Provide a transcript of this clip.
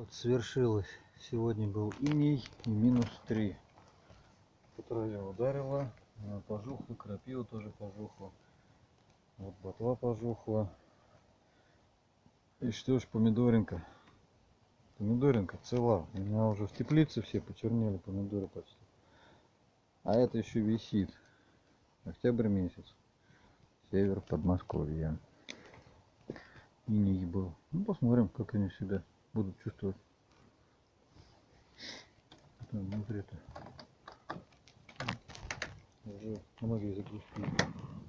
Вот свершилось. Сегодня был иней и минус 3. По траве ударило, пожухло, крапива тоже пожухла. Вот ботва пожухла. И что ж, помидоринка. Помидоринка цела. У меня уже в теплице все почернели помидоры почти. А это еще висит. Октябрь месяц. Север Подмосковья. Иней был. Ну, посмотрим, как они себя будут чувствовать. Там внутри-то уже многие загрузки.